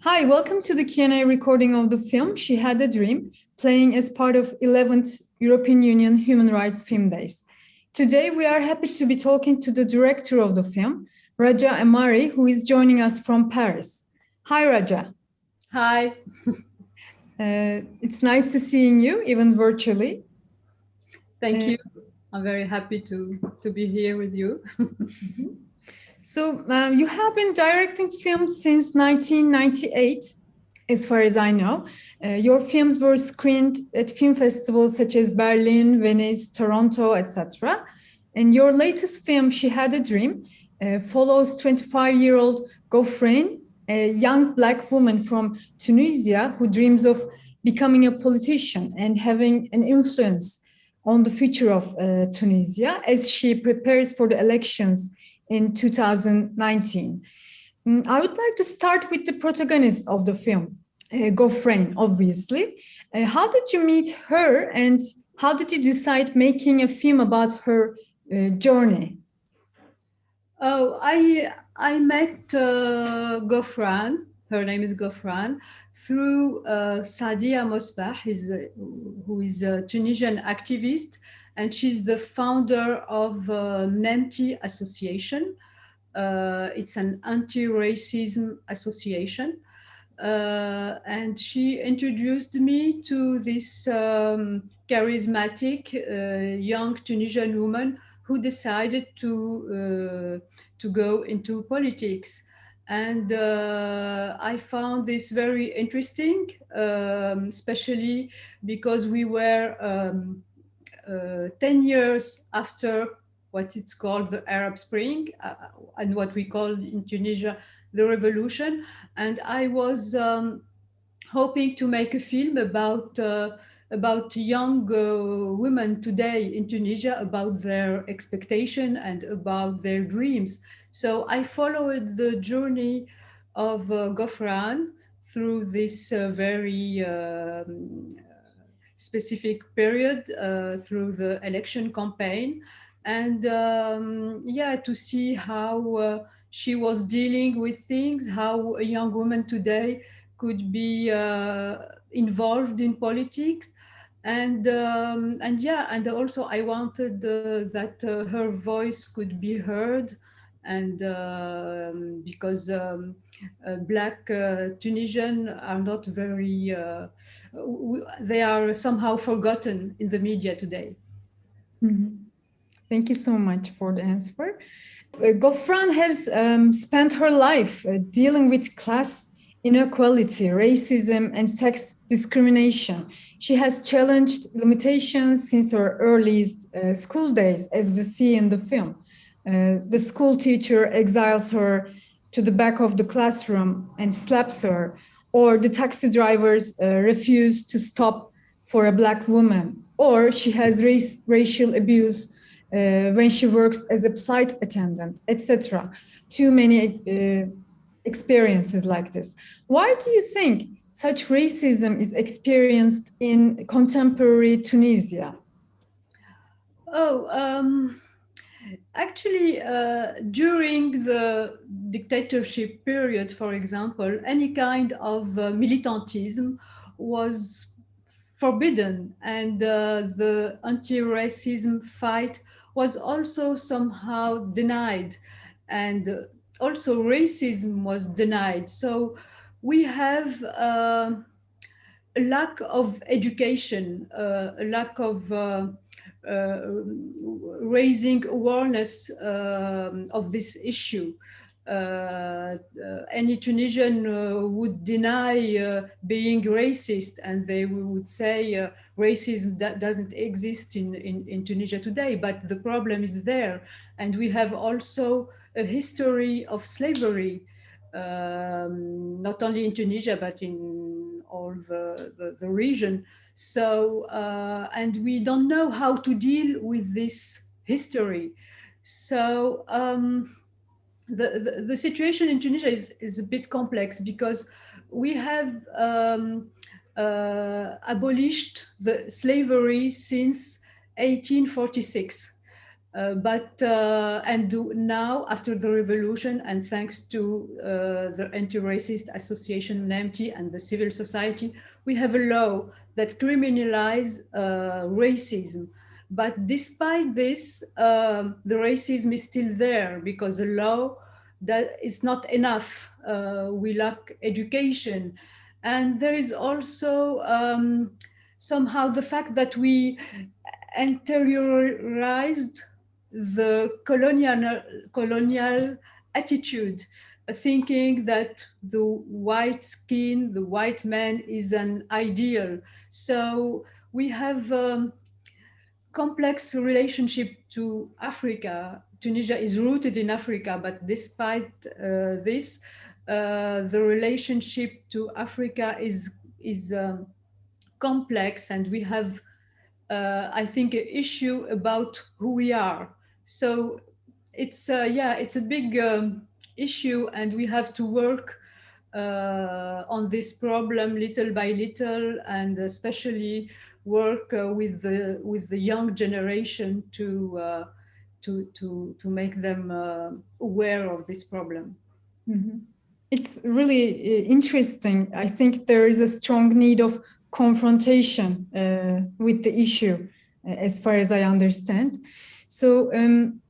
Hi, welcome to the Q&A recording of the film She Had a Dream, playing as part of 11th European Union Human Rights Film Days. Today, we are happy to be talking to the director of the film, Raja Amari, who is joining us from Paris. Hi, Raja. Hi. uh, it's nice to seeing you, even virtually. Thank uh, you. I'm very happy to, to be here with you. So um, you have been directing films since 1998, as far as I know. Uh, your films were screened at film festivals such as Berlin, Venice, Toronto, etc. And your latest film, She Had a Dream, uh, follows 25-year-old Ghofrane, a young black woman from Tunisia who dreams of becoming a politician and having an influence on the future of uh, Tunisia as she prepares for the elections in 2019. Mm, I would like to start with the protagonist of the film, uh, obviously. Uh, how did you meet her and how did you decide making a film about her uh, journey? Oh, I I met uh, Ghofrane, her name is Ghofrane, through uh, Saadia Mosbah, who is a Tunisian activist and she's the founder of uh, Mnemty Association. Uh, it's an anti-racism association. Uh, and she introduced me to this um, charismatic uh, young Tunisian woman who decided to, uh, to go into politics. And uh, I found this very interesting, um, especially because we were um, 10 years after what it's called the Arab Spring uh, and what we call in Tunisia the revolution. And I was um, hoping to make a film about uh, about young uh, women today in Tunisia, about their expectation and about their dreams. So I followed the journey of uh, Ghofrane through this uh, very um, specific period uh, through the election campaign. And um, yeah, to see how uh, she was dealing with things, how a young woman today could be uh, involved in politics. And, um, and yeah, and also I wanted uh, that uh, her voice could be heard and um, because um, uh, black uh, Tunisian are not very, uh, they are somehow forgotten in the media today. Mm -hmm. Thank you so much for the answer. Uh, Ghofrane has um, spent her life uh, dealing with class inequality, racism, and sex discrimination. She has challenged limitations since her earliest uh, school days, as we see in the film. Uh, the school teacher exiles her to the back of the classroom and slaps her, or the taxi drivers uh, refuse to stop for a black woman, or she has race, racial abuse uh, when she works as a flight attendant, etc. Too many uh, experiences like this. Why do you think such racism is experienced in contemporary Tunisia? Oh, um Actually, uh, during the dictatorship period, for example, any kind of uh, militantism was forbidden and uh, the anti-racism fight was also somehow denied and also racism was denied. So we have uh, a lack of education, uh, a lack of uh, uh, raising awareness um, of this issue. Uh, uh, any Tunisian uh, would deny uh, being racist and they would say uh, racism that doesn't exist in, in, in, Tunisia today, but the problem is there. And we have also a history of slavery, um, not only in Tunisia, but in all the, the, the region. So, uh, and we don't know how to deal with this history. So um, the, the, the, situation in Tunisia is, is a bit complex because we have um, uh, abolished the slavery since 1846. Uh, but uh, and do, now after the revolution and thanks to uh, the anti-racist association Mnemty and the civil society, we have a law that criminalizes uh, racism. But despite this, um, the racism is still there because the law that is not enough. Uh, we lack education. And there is also um, somehow the fact that we interiorized the colonial, colonial attitude, thinking that the white skin, the white man is an ideal. So we have a um, complex relationship to Africa. Tunisia is rooted in Africa, but despite uh, this, uh, the relationship to Africa is, is um, complex and we have, uh, I think, an issue about who we are. So it's uh, yeah, it's a big um, issue, and we have to work uh, on this problem little by little, and especially work uh, with the with the young generation to uh, to to to make them uh, aware of this problem. Mm -hmm. It's really uh, interesting. I think there is a strong need of confrontation with the issue, as far as I understand. So um,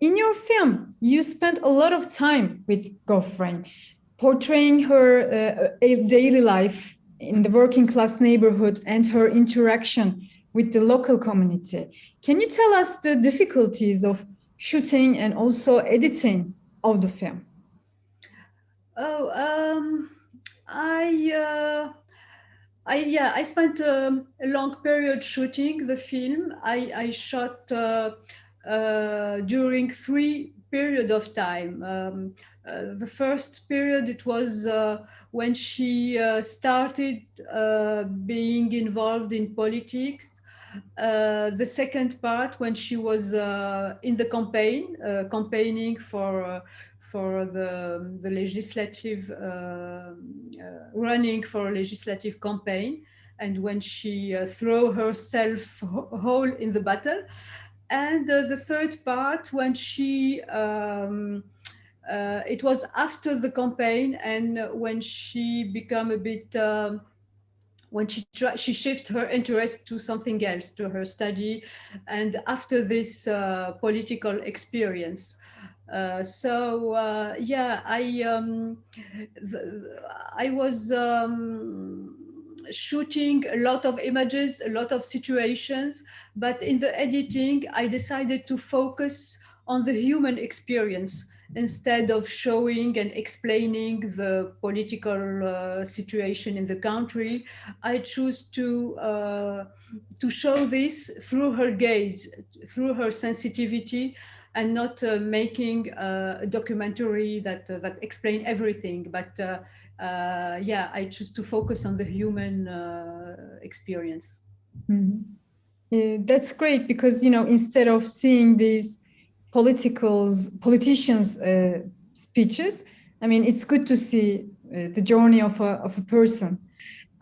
in your film, you spent a lot of time with Ghofrane, portraying her uh, daily life in the working class neighborhood and her interaction with the local community. Can you tell us the difficulties of shooting and also editing of the film? Oh, um, I, uh, I, yeah, I spent um, a long period shooting the film. I, I shot uh, uh, during three period of time. Um, uh, the first period, it was uh, when she uh, started uh, being involved in politics. Uh, the second part, when she was in the campaign, campaigning for for the, the legislative, running for a legislative campaign, and when she threw herself whole in the battle. And uh, the third part, when she, um, uh, it was after the campaign and when she became a bit, um, when she she shifted her interest to something else, to her study, and after this uh, political experience. Uh, so uh, yeah, I um, I was um, shooting a lot of images, a lot of situations, but in the editing, I decided to focus on the human experience instead of showing and explaining the political uh, situation in the country, I choose to, uh, to show this through her gaze, through her sensitivity, and not uh, making uh, a documentary that, uh, that explain everything, but uh, uh, yeah, I choose to focus on the human experience. Mm -hmm. that's great because, you know, instead of seeing these politicals, politicians speeches, I mean, it's good to see the journey of a, of a person.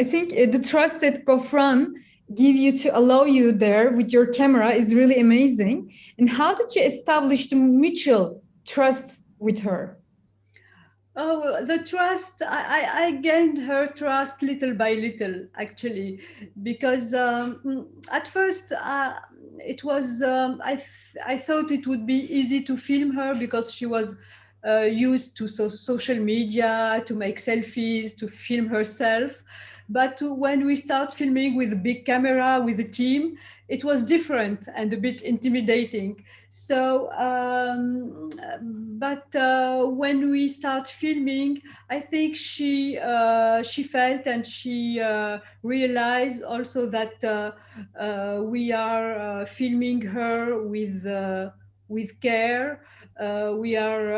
I think the trust that Ghofrane give you to allow you there with your camera is really amazing. And how did you establish the mutual trust with her? Oh, the trust, I, I, gained her trust little by little, actually, because um, at first uh, it was, um, I, th I thought it would be easy to film her because she was uh, used to so social media, to make selfies, to film herself. But when we start filming with a big camera, with a team, it was different and a bit intimidating. So, um, but uh, when we start filming, I think she uh, she felt and she uh, realized also that uh, uh, we are uh, filming her with with care. we are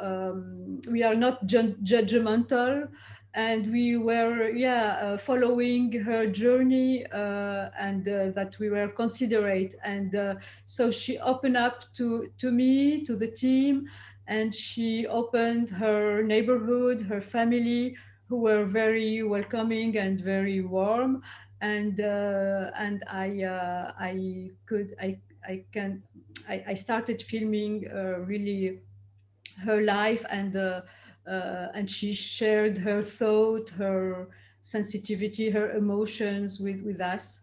um, we are not ju judgmental and we were yeah uh, following her journey uh, and uh, that we were considerate. And uh, so she opened up to to me to the team and she opened her neighborhood her family who were very welcoming and very warm. And uh, and I uh, I could I I can I, I, started filming really her life and and she shared her thought, her sensitivity, her emotions with with us,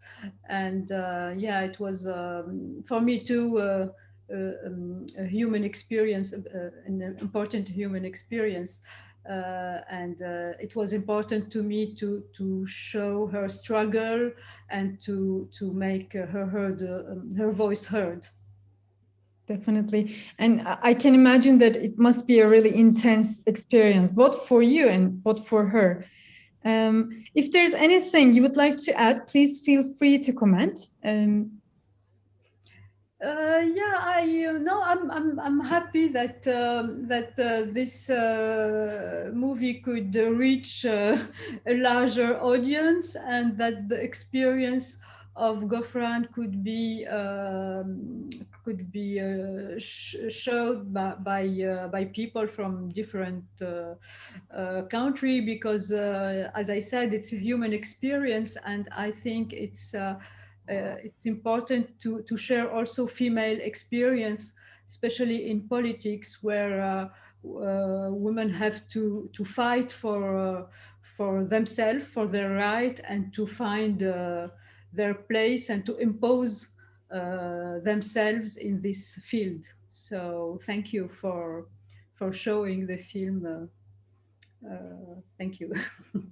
and uh, yeah, it was um, for me too. Uh, um, a human experience, an important human experience, uh, and uh, it was important to me to to show her struggle and to to make her heard um, her voice heard definitely. And i can imagine that it must be a really intense experience both for you and both for her. Um, if there's anything you would like to add please feel free to comment. Um, uh, yeah, I you know I'm I'm I'm happy that um, that uh, this uh, movie could reach uh, a larger audience and that the experience of Ghofrane could be um, could be uh, sh showed by by, uh, by, people from different country because as I said it's a human experience and I think it's uh, it's important to, to share also female experience, especially in politics where uh, uh, women have to, to fight for, for themselves, for their right and to find their place and to impose themselves in this field. So thank you for, for showing the film. Uh, thank you.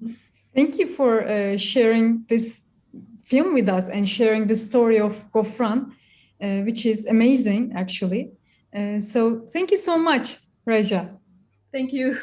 thank you for uh, sharing this film with us and sharing the story of Ghofrane, uh, which is amazing, actually. Uh, so thank you so much, Raja. Thank you.